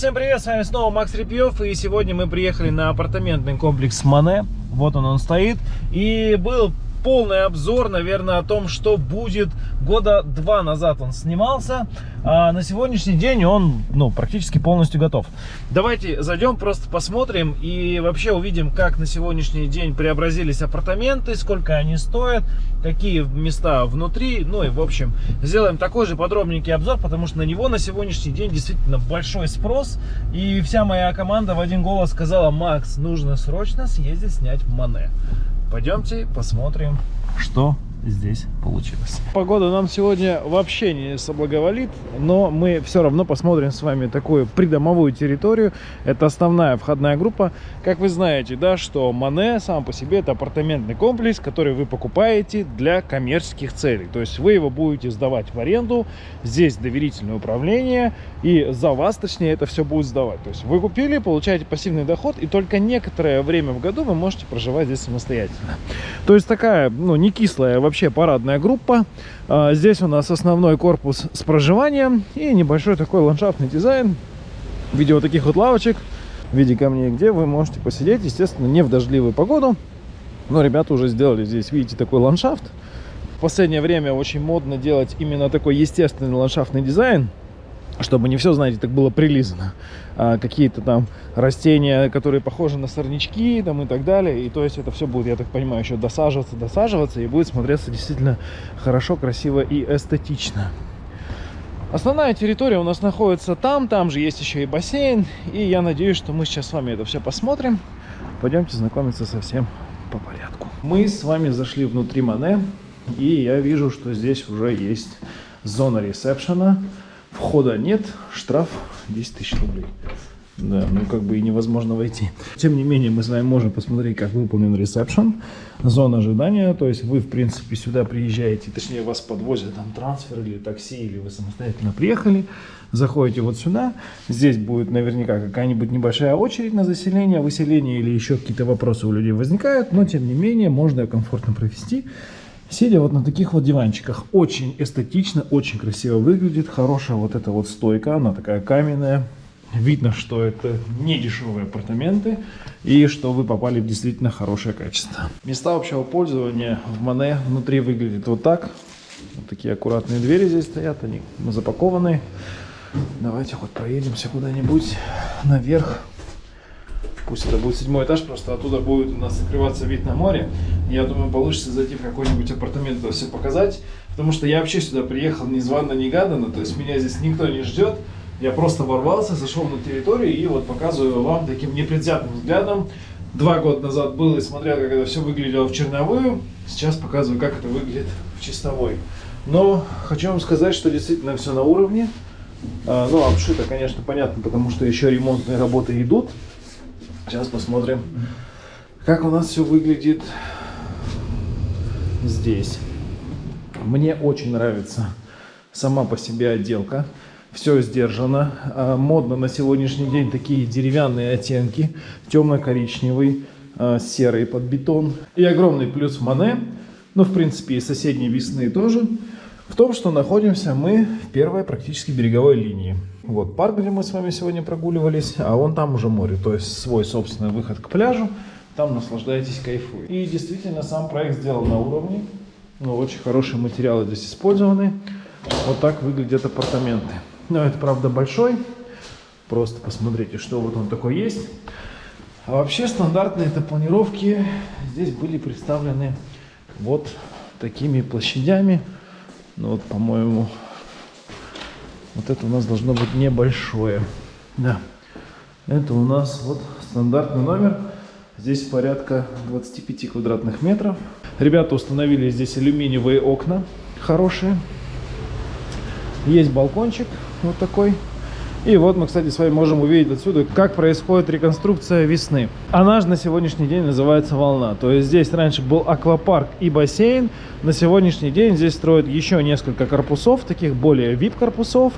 Всем привет, с вами снова Макс Репьев, и сегодня мы приехали на апартаментный комплекс Мане. Вот он, он стоит. И был полный обзор, наверное, о том, что будет. Года два назад он снимался, а на сегодняшний день он ну, практически полностью готов. Давайте зайдем, просто посмотрим и вообще увидим, как на сегодняшний день преобразились апартаменты, сколько они стоят, какие места внутри. Ну и, в общем, сделаем такой же подробненький обзор, потому что на него на сегодняшний день действительно большой спрос. И вся моя команда в один голос сказала, Макс, нужно срочно съездить снять Мане. Пойдемте посмотрим, что здесь получилось. Погода нам сегодня вообще не соблаговолит, но мы все равно посмотрим с вами такую придомовую территорию. Это основная входная группа. Как вы знаете, да, что Мане сам по себе это апартаментный комплекс, который вы покупаете для коммерческих целей. То есть вы его будете сдавать в аренду, здесь доверительное управление, и за вас, точнее, это все будет сдавать. То есть вы купили, получаете пассивный доход, и только некоторое время в году вы можете проживать здесь самостоятельно. То есть такая, ну, не кислая вообще парадная группа. А, здесь у нас основной корпус с проживанием и небольшой такой ландшафтный дизайн в виде вот таких вот лавочек, в виде камней, где вы можете посидеть, естественно, не в дождливую погоду. Но ребята уже сделали здесь, видите, такой ландшафт. В последнее время очень модно делать именно такой естественный ландшафтный дизайн чтобы не все, знаете, так было прилизано. А, Какие-то там растения, которые похожи на сорнячки там, и так далее. И то есть это все будет, я так понимаю, еще досаживаться, досаживаться. И будет смотреться действительно хорошо, красиво и эстетично. Основная территория у нас находится там, там же есть еще и бассейн. И я надеюсь, что мы сейчас с вами это все посмотрим. Пойдемте знакомиться совсем по порядку. Мы с вами зашли внутри Мане. И я вижу, что здесь уже есть зона ресепшена. Входа нет, штраф 10 тысяч рублей. Да, ну как бы и невозможно войти. Тем не менее, мы с вами можем посмотреть, как выполнен ресепшн, зона ожидания. То есть вы, в принципе, сюда приезжаете, точнее, вас подвозят там трансфер или такси, или вы самостоятельно приехали, заходите вот сюда. Здесь будет наверняка какая-нибудь небольшая очередь на заселение, выселение или еще какие-то вопросы у людей возникают. Но, тем не менее, можно комфортно провести Сидя вот на таких вот диванчиках, очень эстетично, очень красиво выглядит. Хорошая вот эта вот стойка, она такая каменная. Видно, что это не дешевые апартаменты и что вы попали в действительно хорошее качество. Места общего пользования в Мане внутри выглядит вот так. Вот такие аккуратные двери здесь стоят, они запакованы. Давайте хоть проедемся куда-нибудь наверх. Пусть это будет седьмой этаж, просто оттуда будет у нас открываться вид на море. Я думаю, получится зайти в какой-нибудь апартамент, это все показать. Потому что я вообще сюда приехал незванно, негаданно, то есть меня здесь никто не ждет. Я просто ворвался, зашел на территорию и вот показываю вам таким непредвзятым взглядом. Два года назад был и смотрел, как это все выглядело в черновую. Сейчас показываю, как это выглядит в чистовой. Но хочу вам сказать, что действительно все на уровне. А, ну, обшито, конечно, понятно, потому что еще ремонтные работы идут. Сейчас посмотрим, как у нас все выглядит здесь. Мне очень нравится сама по себе отделка. Все сдержано. А, модно на сегодняшний день такие деревянные оттенки. Темно-коричневый, а, серый под бетон. И огромный плюс в Мане, ну, в принципе, и соседние весны тоже, в том, что находимся мы в первой практически береговой линии. Вот парк, где мы с вами сегодня прогуливались, а вон там уже море, то есть свой собственный выход к пляжу. Там наслаждаетесь, кайфуете. И действительно сам проект сделан на уровне. Ну, очень хорошие материалы здесь использованы. Вот так выглядят апартаменты. Но это, правда, большой. Просто посмотрите, что вот он такой есть. А вообще стандартные это планировки здесь были представлены вот такими площадями. Ну вот, по-моему, вот это у нас должно быть небольшое. Да. Это у нас вот стандартный номер. Здесь порядка 25 квадратных метров. Ребята установили здесь алюминиевые окна хорошие. Есть балкончик вот такой. И вот мы, кстати, с вами можем увидеть отсюда, как происходит реконструкция весны. Она же на сегодняшний день называется «Волна». То есть здесь раньше был аквапарк и бассейн. На сегодняшний день здесь строят еще несколько корпусов, таких более VIP-корпусов.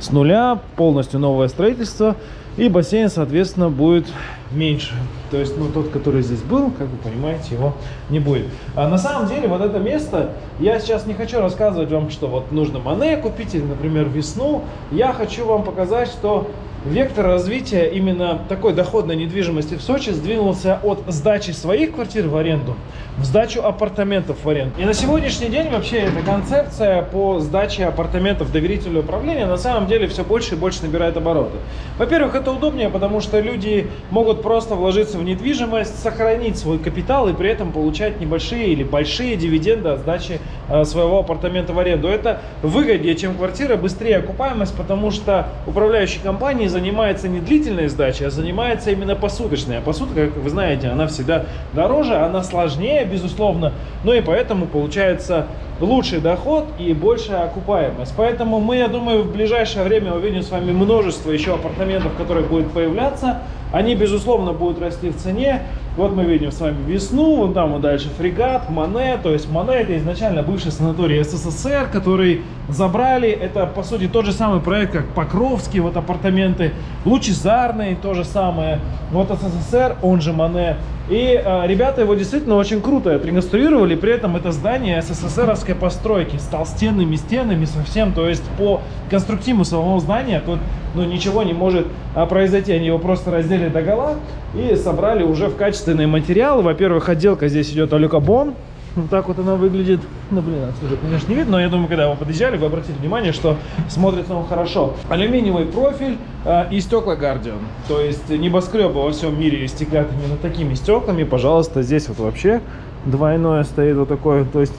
С нуля, полностью новое строительство. И бассейн, соответственно, будет меньше. То есть, ну, тот, который здесь был, как вы понимаете, его не будет. А на самом деле, вот это место, я сейчас не хочу рассказывать вам, что вот нужно Мане купить, или, например, весну. Я хочу вам показать, что вектор развития именно такой доходной недвижимости в Сочи сдвинулся от сдачи своих квартир в аренду в сдачу апартаментов в аренду. И на сегодняшний день вообще эта концепция по сдаче апартаментов доверительного управления на самом деле все больше и больше набирает обороты. Во-первых, это удобнее, потому что люди могут просто вложиться в недвижимость, сохранить свой капитал и при этом получать небольшие или большие дивиденды от сдачи э, своего апартамента в аренду. Это выгоднее, чем квартира, быстрее окупаемость, потому что управляющая компания занимается не длительной сдачей, а занимается именно посуточной. А посутка, как вы знаете, она всегда дороже, она сложнее, безусловно, но и поэтому получается лучший доход и большая окупаемость. Поэтому мы, я думаю, в ближайшее время увидим с вами множество еще апартаментов, которые будут появляться. Они, безусловно, будут расти в цене. Вот мы видим с вами весну, вон там вот дальше фрегат, Мане. То есть Мане это изначально бывший санаторий СССР, который забрали. Это, по сути, тот же самый проект, как Покровский, вот апартаменты. Лучезарный, то же самое. Вот СССР, он же Мане. И э, ребята его действительно очень круто отреконструировали. При этом это здание СССРовской постройки с толстенными стенами совсем. То есть по конструктиву самого здания тут ну, ничего не может а, произойти. Они его просто раздели до гола и собрали уже в качественный материал. Во-первых, отделка здесь идет алюкабон. Вот так вот она выглядит. Ну, блин, отсюда, конечно, не видно, но я думаю, когда вы подъезжали, вы обратили внимание, что смотрится он хорошо. Алюминиевый профиль э, и стекла Guardian. То есть небоскребы во всем мире стеклят именно такими стеклами. Пожалуйста, здесь вот вообще двойное стоит вот такое. То есть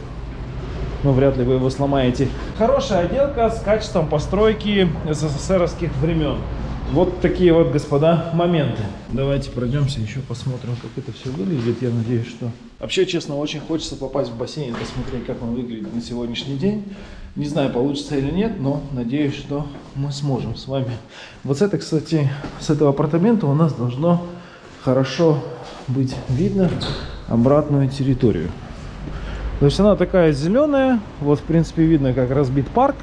ну, вряд ли вы его сломаете. Хорошая отделка с качеством постройки СССРовских времен. Вот такие вот, господа, моменты. Давайте пройдемся, еще посмотрим, как это все выглядит. Я надеюсь, что... Вообще, честно, очень хочется попасть в бассейн, посмотреть, как он выглядит на сегодняшний день. Не знаю, получится или нет, но надеюсь, что мы сможем с вами. Вот с этой, кстати, с этого апартамента у нас должно хорошо быть видно обратную территорию. То есть она такая зеленая, вот в принципе видно, как разбит парк.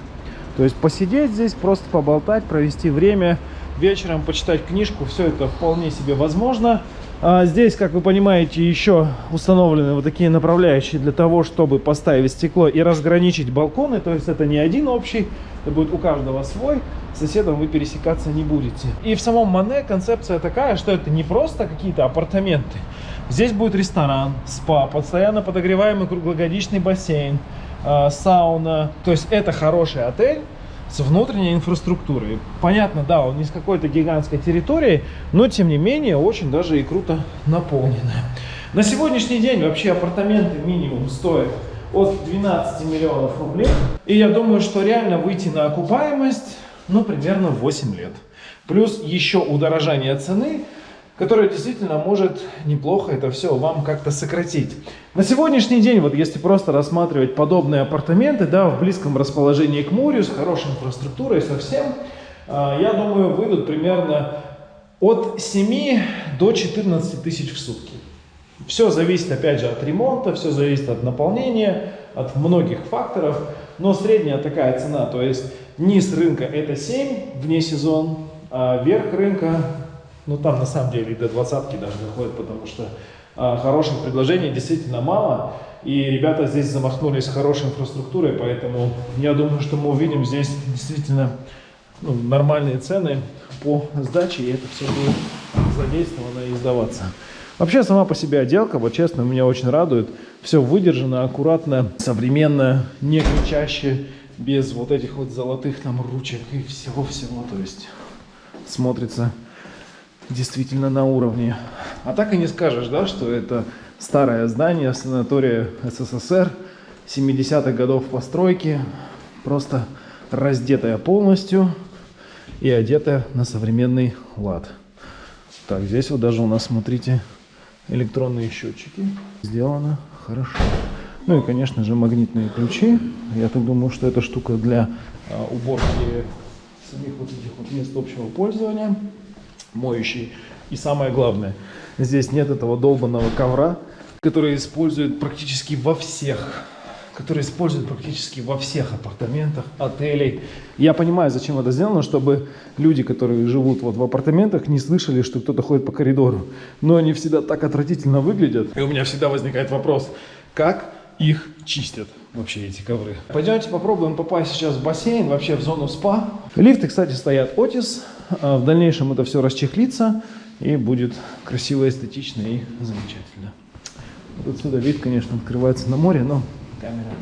То есть посидеть здесь, просто поболтать, провести время – вечером почитать книжку, все это вполне себе возможно. А здесь, как вы понимаете, еще установлены вот такие направляющие для того, чтобы поставить стекло и разграничить балконы. То есть это не один общий, это будет у каждого свой. С соседом вы пересекаться не будете. И в самом Мане концепция такая, что это не просто какие-то апартаменты. Здесь будет ресторан, спа, постоянно подогреваемый круглогодичный бассейн, а, сауна. То есть это хороший отель, с внутренней инфраструктурой. Понятно, да, он не с какой-то гигантской территории, но тем не менее очень даже и круто наполненная. На сегодняшний день вообще апартаменты минимум стоят от 12 миллионов рублей. И я думаю, что реально выйти на окупаемость, ну, примерно 8 лет. Плюс еще удорожание цены – которая действительно может неплохо это все вам как-то сократить. На сегодняшний день, вот если просто рассматривать подобные апартаменты, да, в близком расположении к морю, с хорошей инфраструктурой совсем, а, я думаю, выйдут примерно от 7 до 14 тысяч в сутки. Все зависит, опять же, от ремонта, все зависит от наполнения, от многих факторов, но средняя такая цена, то есть низ рынка это 7 вне сезон, а верх рынка ну, там на самом деле и до двадцатки даже доходит, потому что а, хороших предложений действительно мало. И ребята здесь замахнулись хорошей инфраструктурой, поэтому я думаю, что мы увидим здесь действительно ну, нормальные цены по сдаче, и это все будет задействовано и сдаваться. Вообще сама по себе отделка, вот честно, меня очень радует. Все выдержано, аккуратно, современно, не кричаще, без вот этих вот золотых там ручек и всего-всего. То есть смотрится действительно на уровне. А так и не скажешь, да, что это старое здание санатория СССР 70-х годов постройки, просто раздетая полностью и одетая на современный лад. Так, здесь вот даже у нас, смотрите, электронные счетчики. Сделано хорошо. Ну и, конечно же, магнитные ключи. Я так думаю, что эта штука для а, уборки самих вот этих вот мест общего пользования моющий. И самое главное, здесь нет этого долбанного ковра, который используют практически во всех который используют практически во всех апартаментах, отелей. Я понимаю, зачем это сделано, чтобы люди, которые живут вот в апартаментах, не слышали, что кто-то ходит по коридору. Но они всегда так отвратительно выглядят. И у меня всегда возникает вопрос, как их чистят вообще эти ковры. Пойдемте попробуем попасть сейчас в бассейн, вообще в зону спа. Лифты, кстати, стоят Otis в дальнейшем это все расчехлится и будет красиво, эстетично и замечательно. Вот отсюда вид, конечно, открывается на море, но камера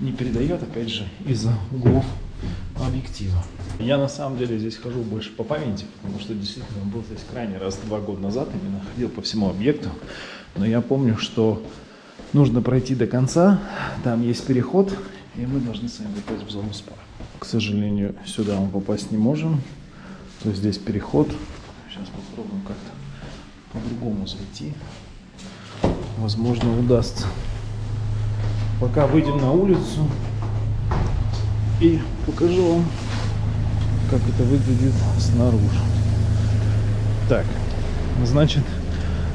не передает, опять же, из-за углов объектива. Я на самом деле здесь хожу больше по памяти, потому что действительно был здесь крайний раз два года назад, именно ходил по всему объекту. Но я помню, что нужно пройти до конца, там есть переход, и мы должны с вами попасть в зону спа. К сожалению, сюда мы попасть не можем, то есть здесь переход. Сейчас попробуем как-то по-другому зайти. Возможно, удастся. Пока выйдем на улицу и покажу вам, как это выглядит снаружи. Так, значит,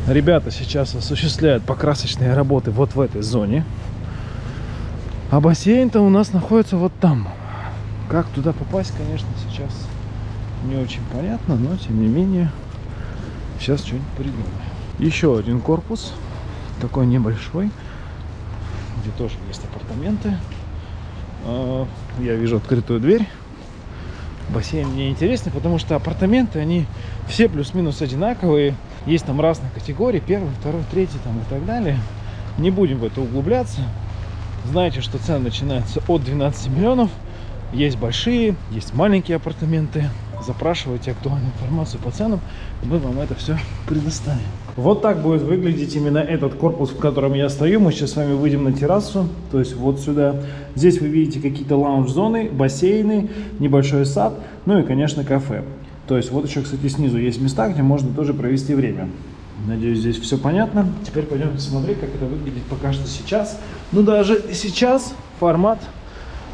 ребята сейчас осуществляют покрасочные работы вот в этой зоне. А бассейн-то у нас находится вот там. Как туда попасть, конечно, сейчас не очень понятно, но тем не менее, сейчас что-нибудь придумаем. Еще один корпус, такой небольшой, где тоже есть апартаменты. А, я вижу открытую дверь. Бассейн мне интересный, потому что апартаменты, они все плюс-минус одинаковые. Есть там разные категории, первый, второй, третий там и так далее. Не будем в это углубляться. Знаете, что цены начинаются от 12 миллионов. Есть большие, есть маленькие апартаменты. Запрашивайте актуальную информацию по ценам, мы вам это все предоставим. Вот так будет выглядеть именно этот корпус, в котором я стою. Мы сейчас с вами выйдем на террасу, то есть вот сюда. Здесь вы видите какие-то лаунж-зоны, бассейны, небольшой сад, ну и, конечно, кафе. То есть вот еще, кстати, снизу есть места, где можно тоже провести время. Надеюсь, здесь все понятно. Теперь пойдемте смотреть, как это выглядит пока что сейчас. Ну, даже сейчас формат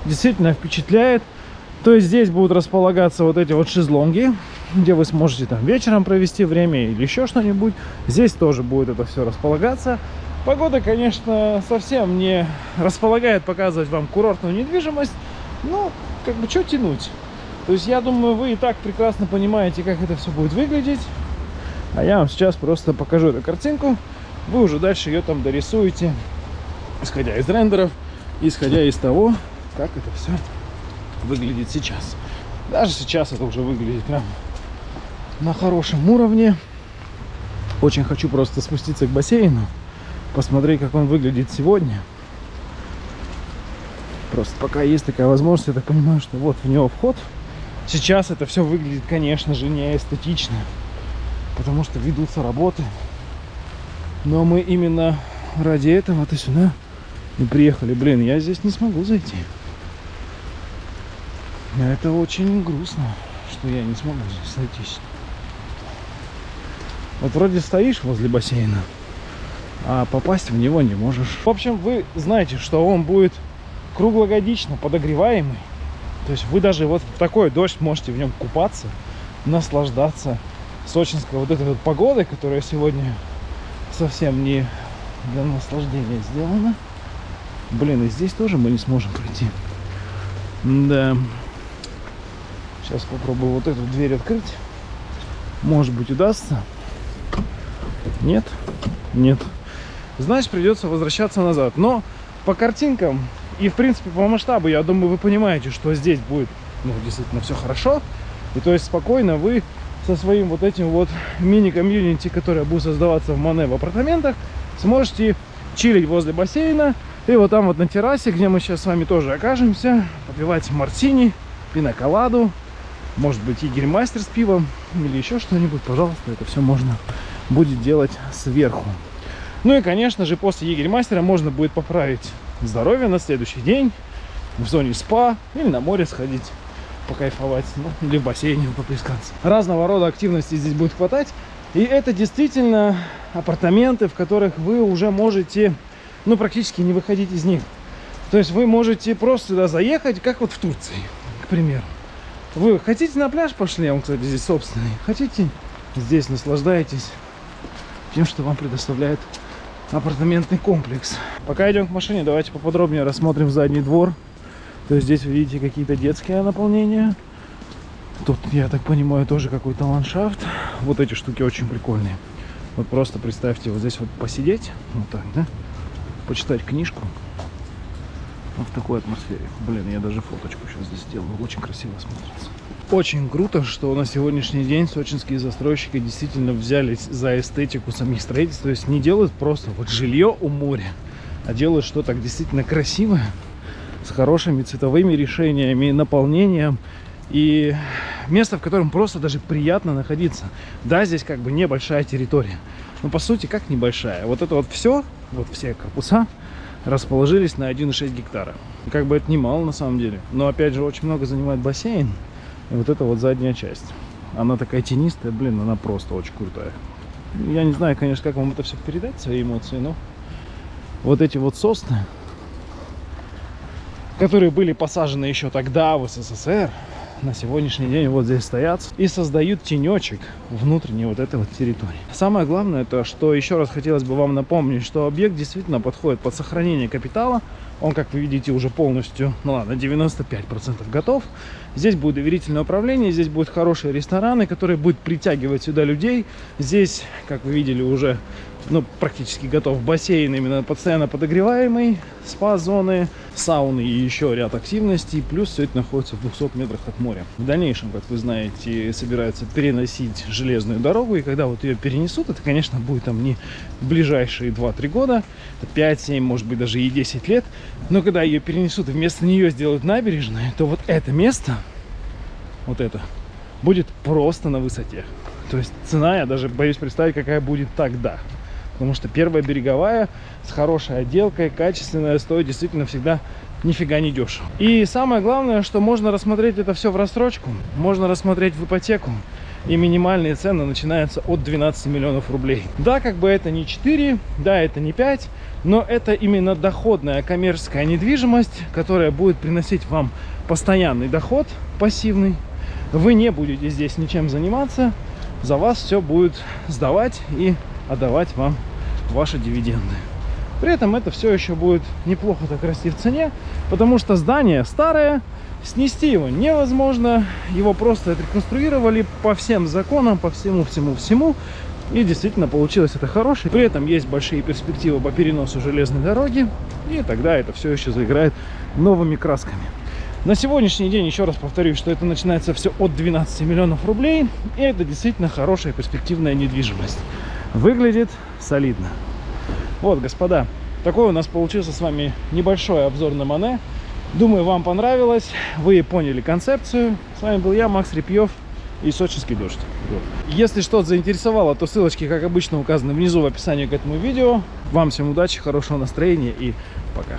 действительно впечатляет. То есть здесь будут располагаться вот эти вот шезлонги, где вы сможете там вечером провести время или еще что-нибудь. Здесь тоже будет это все располагаться. Погода, конечно, совсем не располагает показывать вам курортную недвижимость. Ну, как бы, что тянуть? То есть, я думаю, вы и так прекрасно понимаете, как это все будет выглядеть. А я вам сейчас просто покажу эту картинку. Вы уже дальше ее там дорисуете, исходя из рендеров, исходя из того, как это все выглядит сейчас. Даже сейчас это уже выглядит прям на хорошем уровне. Очень хочу просто спуститься к бассейну, посмотреть, как он выглядит сегодня. Просто пока есть такая возможность, я так понимаю, что вот в него вход. Сейчас это все выглядит, конечно же, не эстетично, потому что ведутся работы. Но мы именно ради этого-то сюда и приехали. Блин, я здесь не смогу зайти. Это очень грустно, что я не смогу здесь сойтись. Вот вроде стоишь возле бассейна, а попасть в него не можешь. В общем, вы знаете, что он будет круглогодично подогреваемый. То есть вы даже вот в такой дождь можете в нем купаться, наслаждаться сочинской вот этой вот погодой, которая сегодня совсем не для наслаждения сделана. Блин, и здесь тоже мы не сможем пройти. Да. Сейчас попробую вот эту дверь открыть. Может быть удастся. Нет? Нет. Значит, придется возвращаться назад. Но по картинкам и, в принципе, по масштабу, я думаю, вы понимаете, что здесь будет, ну, действительно, все хорошо. И то есть спокойно вы со своим вот этим вот мини-комьюнити, которое будет создаваться в Мане в апартаментах, сможете чилить возле бассейна. И вот там вот на террасе, где мы сейчас с вами тоже окажемся, попивать мартини, пиноколаду, может быть егерь-мастер с пивом или еще что-нибудь, пожалуйста, это все можно будет делать сверху. Ну и, конечно же, после егерь-мастера можно будет поправить здоровье на следующий день в зоне спа или на море сходить покайфовать, ну, или в бассейне поплескаться. Разного рода активности здесь будет хватать. И это действительно апартаменты, в которых вы уже можете, ну, практически не выходить из них. То есть вы можете просто сюда заехать, как вот в Турции, к примеру. Вы хотите на пляж пошли, он, кстати, здесь собственный. Хотите, здесь наслаждаетесь тем, что вам предоставляет апартаментный комплекс. Пока идем к машине, давайте поподробнее рассмотрим задний двор. То есть здесь вы видите какие-то детские наполнения. Тут, я так понимаю, тоже какой-то ландшафт. Вот эти штуки очень прикольные. Вот просто представьте, вот здесь вот посидеть, вот так, да, почитать книжку в такой атмосфере. Блин, я даже фоточку сейчас здесь сделаю. Очень красиво смотрится. Очень круто, что на сегодняшний день сочинские застройщики действительно взялись за эстетику самих строительств. То есть не делают просто вот жилье у моря, а делают что-то действительно красивое, с хорошими цветовыми решениями, наполнением. И место, в котором просто даже приятно находиться. Да, здесь как бы небольшая территория. Но по сути, как небольшая. Вот это вот все, вот все корпуса расположились на 1,6 гектара. Как бы это немало на самом деле. Но опять же, очень много занимает бассейн. И вот это вот задняя часть. Она такая тенистая, блин, она просто очень крутая. Я не знаю, конечно, как вам это все передать, свои эмоции, но вот эти вот сосны, которые были посажены еще тогда в СССР, на сегодняшний день вот здесь стоят и создают тенечек внутренней вот этой вот территории. Самое главное, это что еще раз хотелось бы вам напомнить, что объект действительно подходит под сохранение капитала. Он, как вы видите, уже полностью, ну ладно, 95% готов. Здесь будет доверительное управление, здесь будут хорошие рестораны, которые будут притягивать сюда людей. Здесь, как вы видели, уже ну, практически готов бассейн, именно постоянно подогреваемый, спа-зоны, сауны и еще ряд активностей. Плюс все это находится в 200 метрах от моря. В дальнейшем, как вы знаете, собираются переносить железную дорогу. И когда вот ее перенесут, это, конечно, будет там не ближайшие 2-3 года, 5-7, может быть, даже и 10 лет. Но когда ее перенесут и вместо нее сделают набережную, то вот это место, вот это, будет просто на высоте. То есть цена, я даже боюсь представить, какая будет тогда. Потому что первая береговая с хорошей отделкой, качественная, стоит действительно всегда нифига не дешево. И самое главное, что можно рассмотреть это все в рассрочку, можно рассмотреть в ипотеку. И минимальные цены начинаются от 12 миллионов рублей. Да, как бы это не 4, да, это не 5, но это именно доходная коммерческая недвижимость, которая будет приносить вам постоянный доход, пассивный. Вы не будете здесь ничем заниматься, за вас все будет сдавать и отдавать вам ваши дивиденды. При этом это все еще будет неплохо так расти в цене, потому что здание старое, снести его невозможно, его просто отреконструировали по всем законам, по всему-всему-всему, и действительно получилось это хорошее. При этом есть большие перспективы по переносу железной дороги, и тогда это все еще заиграет новыми красками. На сегодняшний день, еще раз повторюсь, что это начинается все от 12 миллионов рублей, и это действительно хорошая перспективная недвижимость выглядит солидно. Вот, господа, такой у нас получился с вами небольшой обзор на Мане. Думаю, вам понравилось, вы поняли концепцию. С вами был я, Макс Репьев и Сочинский дождь. Если что-то заинтересовало, то ссылочки, как обычно, указаны внизу в описании к этому видео. Вам всем удачи, хорошего настроения и пока.